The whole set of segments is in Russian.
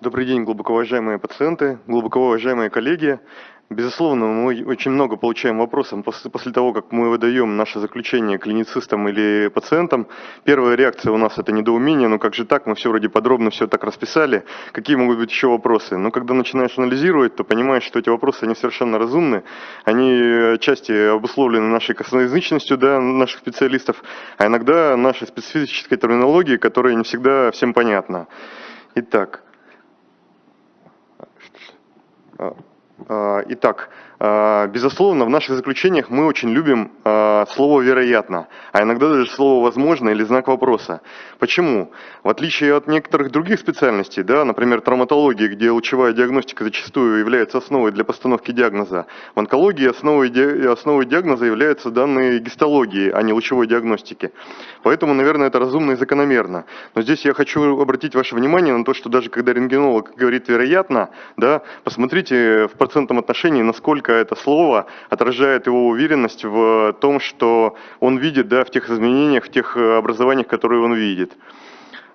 Добрый день, глубоко уважаемые пациенты, глубоко уважаемые коллеги. Безусловно, мы очень много получаем вопросов после, того, как мы выдаем наше заключение клиницистам или пациентам. Первая реакция у нас это недоумение, ну как же так, мы все вроде подробно все так расписали, какие могут быть еще вопросы. Но когда начинаешь анализировать, то понимаешь, что эти вопросы, они совершенно разумны, они отчасти обусловлены нашей косноязычностью да, наших специалистов, а иногда нашей специфической терминологией, которая не всегда всем понятна. Итак, итак, а, безусловно, в наших заключениях мы очень любим а, слово «вероятно», а иногда даже слово «возможно» или знак вопроса. Почему? В отличие от некоторых других специальностей, да, например, травматологии, где лучевая диагностика зачастую является основой для постановки диагноза, в онкологии основой диагноза являются данные гистологии, а не лучевой диагностики. Поэтому, наверное, это разумно и закономерно. Но здесь я хочу обратить ваше внимание на то, что даже когда рентгенолог говорит «вероятно», да, посмотрите в процентном отношении, насколько насколько это слово отражает его уверенность в том, что он видит да, в тех изменениях, в тех э, образованиях, которые он видит.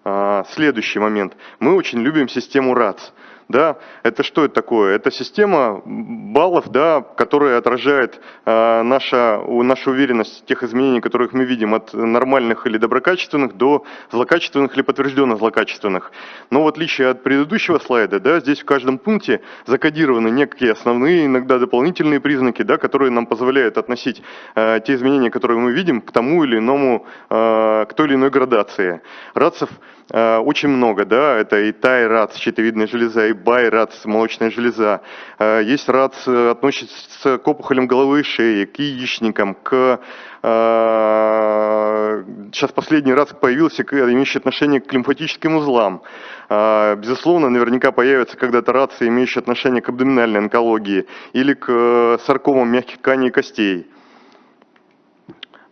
А, следующий момент. Мы очень любим систему РАЦ да, это что это такое? Это система баллов, да, которая отражает э, наша, нашу уверенность тех изменений, которых мы видим, от нормальных или доброкачественных до злокачественных или подтвержденно злокачественных. Но в отличие от предыдущего слайда, да, здесь в каждом пункте закодированы некие основные, иногда дополнительные признаки, да, которые нам позволяют относить э, те изменения, которые мы видим, к тому или иному, э, к той или иной градации. РАЦев э, очень много, да, это и тай-РАЦ, щитовидная железа, и бай-РАЦ, молочная железа. Э, есть РАЦ, э, относится к опухолям головы и шеи, к яичникам, к... Э, сейчас последний РАЦ появился, имеющий отношение к лимфатическим узлам. Безусловно, наверняка появятся когда-то РАЦы, имеющие отношение к абдоминальной онкологии или к саркомам мягких тканей и костей.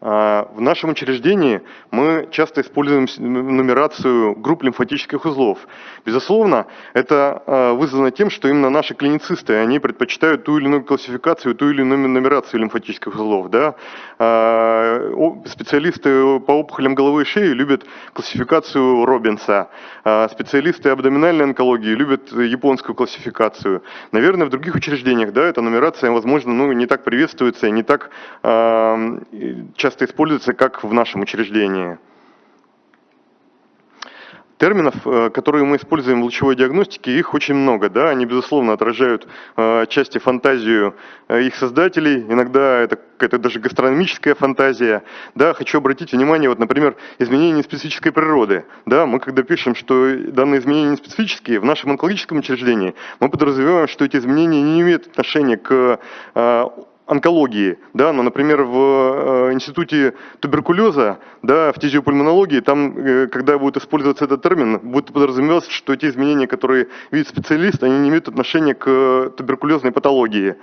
А, в нашем учреждении мы часто используем нумерацию групп лимфатических узлов. Безусловно, это а, вызвано тем, что именно наши клиницисты, они предпочитают ту или иную классификацию, ту или иную нумерацию лимфатических узлов. Да? А, специалисты по опухолям головы и шеи любят классификацию Робинса, специалисты абдоминальной онкологии любят японскую классификацию. Наверное, в других учреждениях да, эта нумерация, возможно, ну, не так приветствуется, не так часто часто используется, как в нашем учреждении. Терминов, э, которые мы используем в лучевой диагностике, их очень много. Да? Они, безусловно, отражают э, части фантазию э, их создателей. Иногда это какая-то даже гастрономическая фантазия. Да? Хочу обратить внимание, вот, например, изменения специфической природы. Да? Мы когда пишем, что данные изменения не специфические, в нашем онкологическом учреждении мы подразумеваем, что эти изменения не имеют отношения к онкологии, да, но, например, в э, институте туберкулеза, да, в фтизиопульмонологии, там, э, когда будет использоваться этот термин, будет подразумеваться, что те изменения, которые видит специалист, они не имеют отношения к туберкулезной патологии.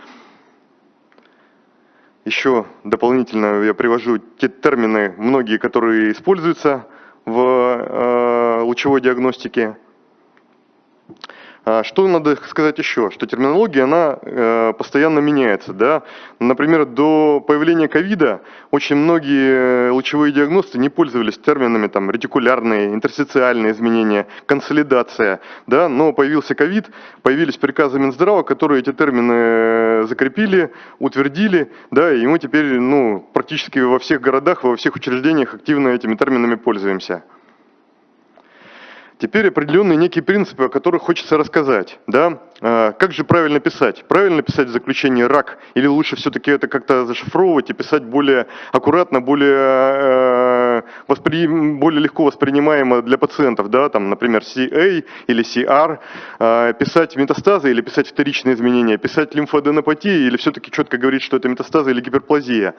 Еще дополнительно я привожу те термины, многие, которые используются в э, лучевой диагностике. А, что надо сказать еще? Что терминология, она э, постоянно меняется. Да? Например, до появления ковида очень многие лучевые диагносты не пользовались терминами там, ретикулярные, интерстициальные изменения, консолидация. Да? Но появился ковид, появились приказы Минздрава, которые эти термины э, закрепили, утвердили, да, и мы теперь ну, практически во всех городах, во всех учреждениях активно этими терминами пользуемся. Теперь определенные некие принципы, о которых хочется рассказать. Да? А, как же правильно писать? Правильно писать в заключении «рак» или лучше все-таки это как-то зашифровывать и писать более аккуратно, более, э, воспри... более легко воспринимаемо для пациентов, да? Там, например, CA или CR, а, писать метастазы или писать вторичные изменения, писать лимфоаденопатии или все-таки четко говорить, что это метастазы или гиперплазия.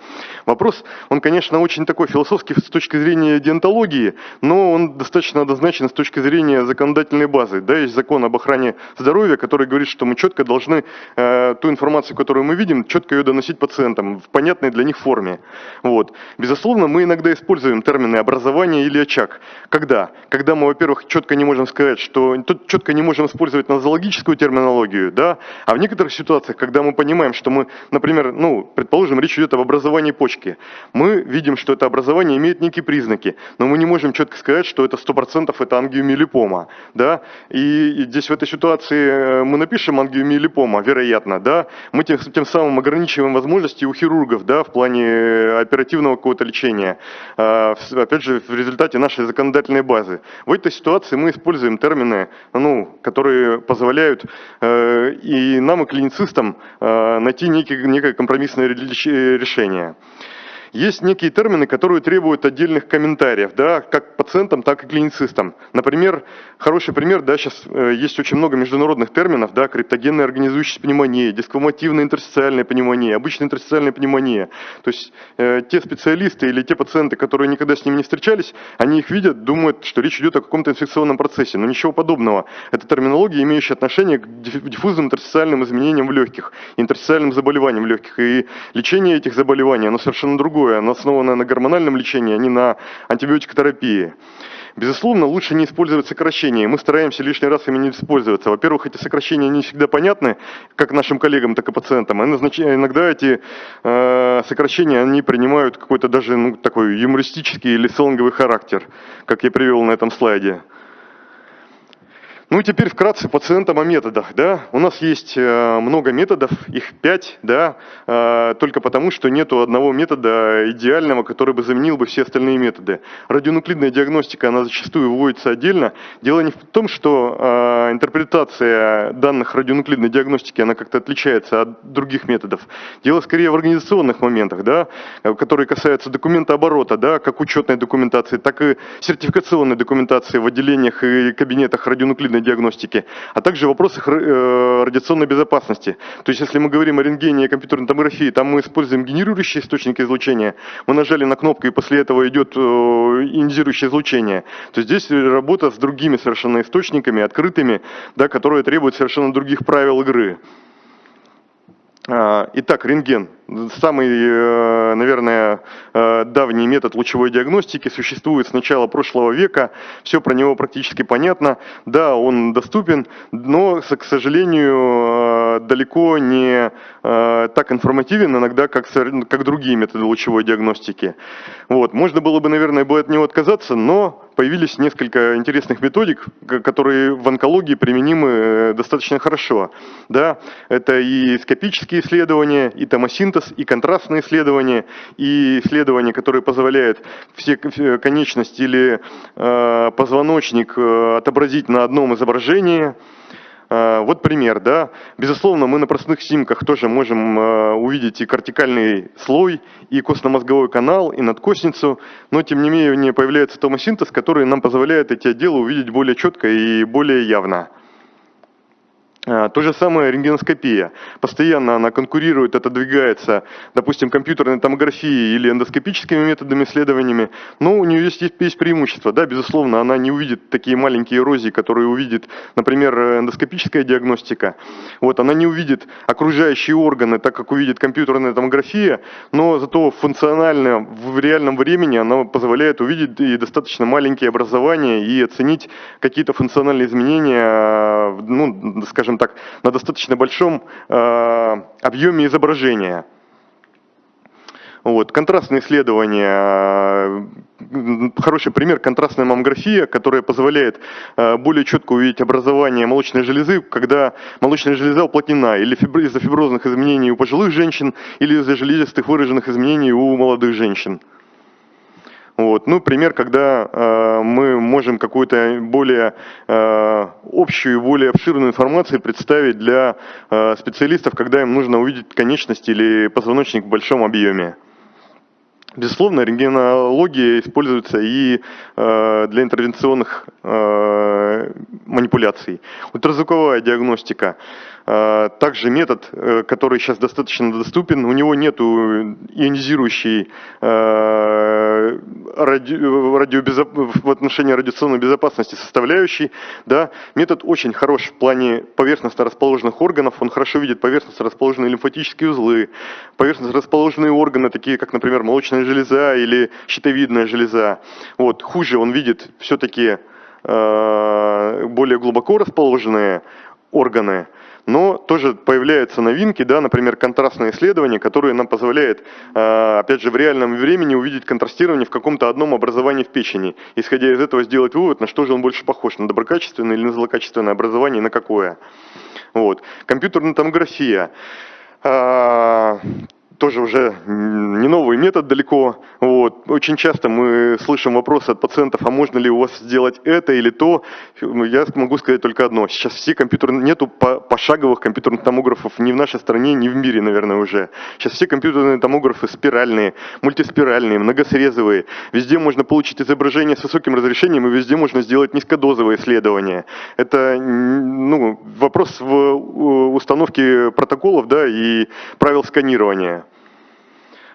Вопрос, он, конечно, очень такой философский с точки зрения диентологии, но он достаточно однозначен с точки зрения законодательной базы. Да, есть закон об охране здоровья, который говорит, что мы четко должны э, ту информацию, которую мы видим, четко ее доносить пациентам в понятной для них форме. Вот. Безусловно, мы иногда используем термины образование или очаг. Когда? Когда мы, во-первых, четко не можем сказать, что тут четко не можем использовать нозологическую терминологию, да, а в некоторых ситуациях, когда мы понимаем, что мы, например, ну, предположим, речь идет об образовании почки, мы видим, что это образование имеет некие признаки, но мы не можем четко сказать, что это 100% это ангиомиелипома, да, и, здесь в этой ситуации э, мы напишем ангиомиелипома, вероятно, да, мы тем, тем самым ограничиваем возможности у хирургов, да, в плане э, оперативного какого-то лечения, а, опять же, в результате нашей законодательной базы. В этой ситуации мы используем термины, ну, которые позволяют э, и нам, и клиницистам э, найти некие, некое компромиссное решение. Есть некие термины, которые требуют отдельных комментариев, да, как пациентам, так и клиницистам. Например, хороший пример, да, сейчас э, есть очень много международных терминов, да, криптогенная организующая пневмония, дисквамативная интерстициальная пневмония, обычная интерстициальная пневмония. То есть э, те специалисты или те пациенты, которые никогда с ними не встречались, они их видят, думают, что речь идет о каком-то инфекционном процессе, но ничего подобного. Это терминология, имеющая отношение к диффузным интерстициальным изменениям в легких, интерстициальным заболеваниям в легких. И лечение этих заболеваний, оно совершенно другое другое, оно основано на гормональном лечении, а не на антибиотикотерапии. Безусловно, лучше не использовать сокращения. Мы стараемся лишний раз ими не использоваться. Во-первых, эти сокращения не всегда понятны, как нашим коллегам, так и пациентам. иногда эти э, сокращения они принимают какой-то даже ну, такой юмористический или сленговый характер, как я привел на этом слайде. Ну и теперь вкратце пациентам о методах. Да? У нас есть э, много методов, их пять, да? Э, только потому, что нет одного метода идеального, который бы заменил бы все остальные методы. Радионуклидная диагностика, она зачастую вводится отдельно. Дело не в том, что э, интерпретация данных радионуклидной диагностики, она как-то отличается от других методов. Дело скорее в организационных моментах, да? которые касаются документа оборота, да? как учетной документации, так и сертификационной документации в отделениях и кабинетах радионуклидной радиационной диагностики, а также в вопросах э, радиационной безопасности. То есть, если мы говорим о рентгене и компьютерной томографии, там мы используем генерирующие источники излучения, мы нажали на кнопку, и после этого идет э, ионизирующее излучение, то здесь работа с другими совершенно источниками, открытыми, да, которые требуют совершенно других правил игры. А, итак, рентген. Самый, э, наверное, э, давний метод лучевой диагностики существует с начала прошлого века. Все про него практически понятно. Да, он доступен, но, к сожалению, э, далеко не так информативен иногда, как, как другие методы лучевой диагностики. Вот. Можно было бы, наверное, бы от него отказаться, но появились несколько интересных методик, которые в онкологии применимы э, достаточно хорошо. Да? Это и скопические исследования, и томосинтез, и контрастные исследования, и исследования, которые позволяют все конечности или э, позвоночник э, отобразить на одном изображении. А, вот пример, да. Безусловно, мы на простых снимках тоже можем а, увидеть и кортикальный слой, и костно-мозговой канал, и надкосницу, но тем не менее появляется томосинтез, который нам позволяет эти отделы увидеть более четко и более явно. А, то же самое рентгеноскопия. Постоянно она конкурирует, отодвигается, допустим, компьютерной томографией или эндоскопическими методами исследованиями, но у нее есть, есть преимущество. Да, безусловно, она не увидит такие маленькие эрозии, которые увидит, например, эндоскопическая диагностика. Вот, она не увидит окружающие органы, так как увидит компьютерная томография, но зато функционально в реальном времени она позволяет увидеть и достаточно маленькие образования и оценить какие-то функциональные изменения, ну, скажем, скажем так, на достаточно большом э, объеме изображения. Вот. Контрастные исследования, э, хороший пример, контрастная маммография, которая позволяет э, более четко увидеть образование молочной железы, когда молочная железа уплотнена или из-за фиброзных изменений у пожилых женщин, или из-за железистых выраженных изменений у молодых женщин. Вот. Ну, пример, когда э, мы можем какую-то более э, общую, более обширную информацию представить для э, специалистов, когда им нужно увидеть конечность или позвоночник в большом объеме. Безусловно, рентгенология используется и э, для интервенционных э, манипуляций. Ультразвуковая диагностика. Э, также метод, э, который сейчас достаточно доступен, у него нет ионизирующей э, ради, радиобезоп... в отношении радиационной безопасности составляющей. Да. Метод очень хорош в плане поверхностно расположенных органов, он хорошо видит поверхностно расположенные лимфатические узлы, поверхностно расположенные органы, такие как, например, молочная железа или щитовидная железа. Вот. Хуже он видит все-таки э, более глубоко расположенные органы, но тоже появляются новинки, да, например, контрастные исследования, которые нам позволяют, э, опять же, в реальном времени увидеть контрастирование в каком-то одном образовании в печени. Исходя из этого сделать вывод, на что же он больше похож, на доброкачественное или на злокачественное образование, на какое. Вот. Компьютерная томография э, тоже уже не новый метод далеко. Вот. Очень часто мы слышим вопросы от пациентов, а можно ли у вас сделать это или то. Ну, я могу сказать только одно. Сейчас все компьютерные, нету пошаговых компьютерных томографов ни в нашей стране, ни в мире, наверное, уже. Сейчас все компьютерные томографы спиральные, мультиспиральные, многосрезовые. Везде можно получить изображение с высоким разрешением, и везде можно сделать низкодозовые исследования. Это ну, вопрос в установке протоколов да, и правил сканирования.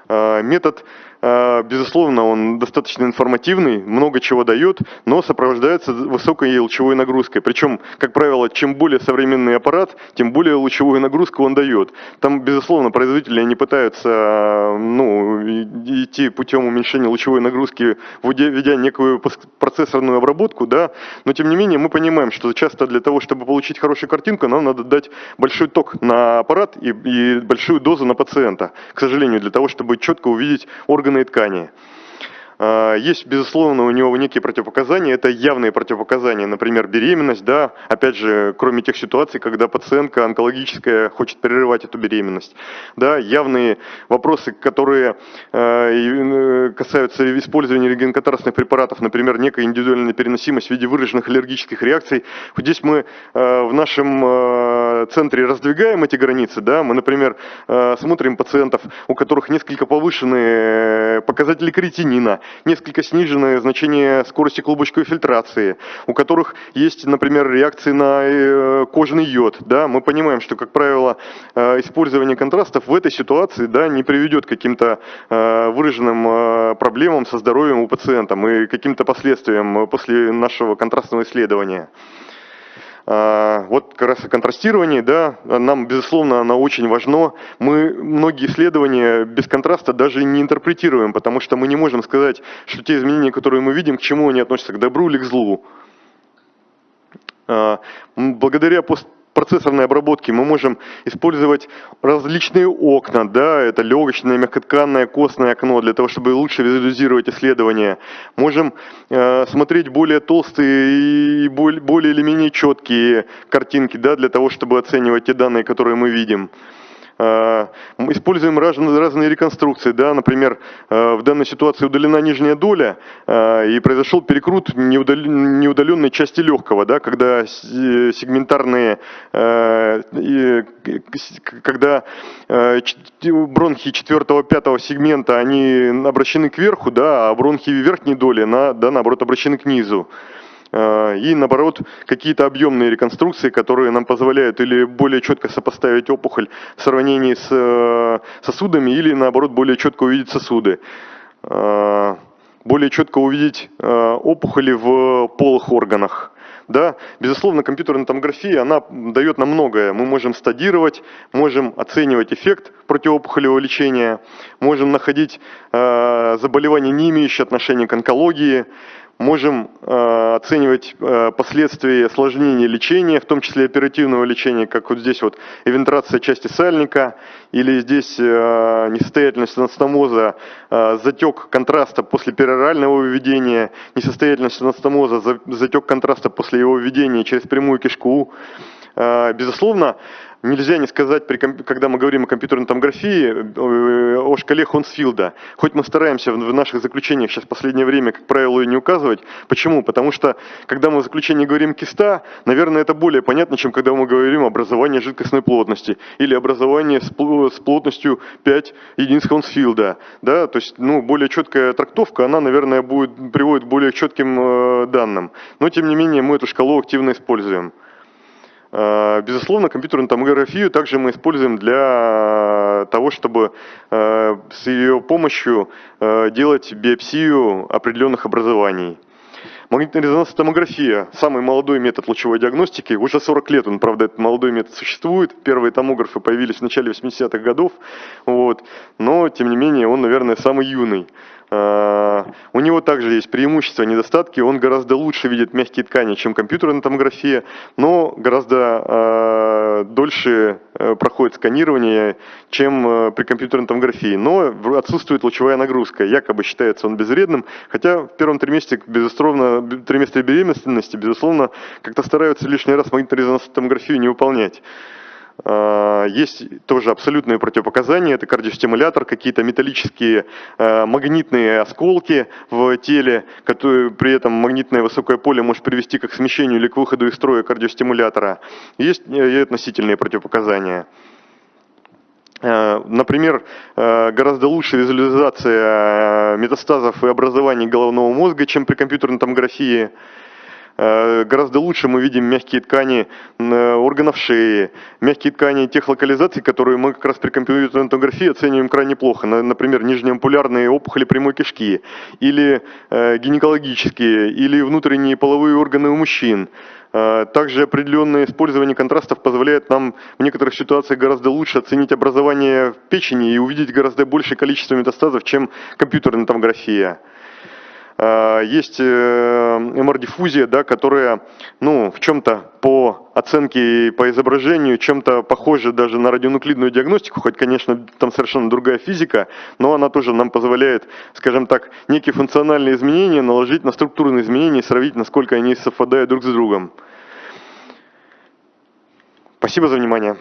Э, метод безусловно, он достаточно информативный, много чего дает, но сопровождается высокой лучевой нагрузкой. Причем, как правило, чем более современный аппарат, тем более лучевую нагрузку он дает. Там, безусловно, производители не пытаются ну, идти путем уменьшения лучевой нагрузки, введя некую процессорную обработку, да, но тем не менее мы понимаем, что часто для того, чтобы получить хорошую картинку, нам надо дать большой ток на аппарат и, и большую дозу на пациента, к сожалению, для того, чтобы четко увидеть органы органы и ткани. А, есть, безусловно, у него некие противопоказания, это явные противопоказания, например, беременность, да, опять же, кроме тех ситуаций, когда пациентка онкологическая хочет прерывать эту беременность, да, явные вопросы, которые э, касаются использования регенконтрастных препаратов, например, некая индивидуальная переносимость в виде выраженных аллергических реакций. Здесь мы э, в нашем э, центре раздвигаем эти границы, да, мы, например, смотрим пациентов, у которых несколько повышенные показатели кретинина, несколько сниженное значение скорости клубочковой фильтрации, у которых есть, например, реакции на э, кожный йод. Да? Мы понимаем, что, как правило, э, использование контрастов в этой ситуации да, не приведет к каким-то э, выраженным проблемам со здоровьем у пациента и каким-то последствиям после нашего контрастного исследования. А, вот как раз о контрастировании, да, нам, безусловно, оно очень важно. Мы многие исследования без контраста даже не интерпретируем, потому что мы не можем сказать, что те изменения, которые мы видим, к чему они относятся, к добру или к злу. А, благодаря пост процессорной обработки мы можем использовать различные окна, да, это легочное, мягкотканное, костное окно, для того, чтобы лучше визуализировать исследования. Можем э, смотреть более толстые и более, более или менее четкие картинки, да, для того, чтобы оценивать те данные, которые мы видим. Э, используем разные, разные реконструкции, да, например, э, в данной ситуации удалена нижняя доля э, и произошел перекрут неудаленной части легкого, да, когда сегментарные, когда бронхи 4-5 сегмента, они обращены кверху, да, а бронхи верхней доли, на, да, наоборот, обращены к низу. Э, и наоборот какие-то объемные реконструкции, которые нам позволяют или более четко сопоставить опухоль в сравнении с э, сосудами, или наоборот более четко увидеть сосуды. Э, более четко увидеть опухоли в полых органах. Да, безусловно, компьютерная томография, она дает нам многое. Мы можем стадировать, можем оценивать эффект противоопухолевого лечения, можем находить э, заболевания, не имеющие отношения к онкологии, можем э, оценивать э, последствия осложнения лечения, в том числе оперативного лечения, как вот здесь вот эвентрация части сальника, или здесь э, несостоятельность анастомоза, затек контраста после перорального введения, несостоятельность анастомоза, за, затек контраста после его введения через прямую кишку. Э, безусловно, нельзя не сказать, когда мы говорим о компьютерной томографии, э, о шкале Хонсфилда. Хоть мы стараемся в наших заключениях сейчас в последнее время, как правило, ее не указывать. Почему? Потому что, когда мы в заключении говорим киста, наверное, это более понятно, чем когда мы говорим образование жидкостной плотности или образование с плотностью 5 единиц Хонсфилда. Да? То есть, ну, более четкая трактовка, она, наверное, будет, приводит к более четким э, данным. Но, тем не менее, мы эту шкалу активно используем. Э, безусловно, компьютерную томографию также мы используем для для того, чтобы э, с ее помощью э, делать биопсию определенных образований. Магнитно-резонансная томография – самый молодой метод лучевой диагностики. Уже 40 лет он, правда, этот молодой метод существует. Первые томографы появились в начале 80-х годов. Вот. Но, тем не менее, он, наверное, самый юный. А, у него также есть преимущества, недостатки. Он гораздо лучше видит мягкие ткани, чем компьютерная томография, но гораздо э, дольше проходит сканирование, чем э, при компьютерной томографии. Но отсутствует лучевая нагрузка. Якобы считается он безвредным, хотя в первом триместре, безусловно, триместре беременности, безусловно, как-то стараются лишний раз магнитно-резонансную томографию не выполнять. А, есть тоже абсолютные противопоказания, это кардиостимулятор, какие-то металлические а, магнитные осколки в теле, которые при этом магнитное высокое поле может привести как к смещению или к выходу из строя кардиостимулятора. Есть и относительные противопоказания. А, например, гораздо лучше визуализация метастазов и образований головного мозга, чем при компьютерной томографии. Э, гораздо лучше мы видим мягкие ткани э, органов шеи, мягкие ткани тех локализаций, которые мы как раз при компьютерной томографии оцениваем крайне плохо. Например, нижнеампулярные опухоли прямой кишки, или э, гинекологические, или внутренние половые органы у мужчин. Также определенное использование контрастов позволяет нам в некоторых ситуациях гораздо лучше оценить образование в печени и увидеть гораздо большее количество метастазов, чем компьютерная томография. А, есть э, МР-диффузия, да, которая ну, в чем-то по оценке и по изображению чем-то похожа даже на радионуклидную диагностику, хоть, конечно, там совершенно другая физика, но она тоже нам позволяет, скажем так, некие функциональные изменения наложить на структурные изменения и сравнить, насколько они совпадают друг с другом. Спасибо за внимание.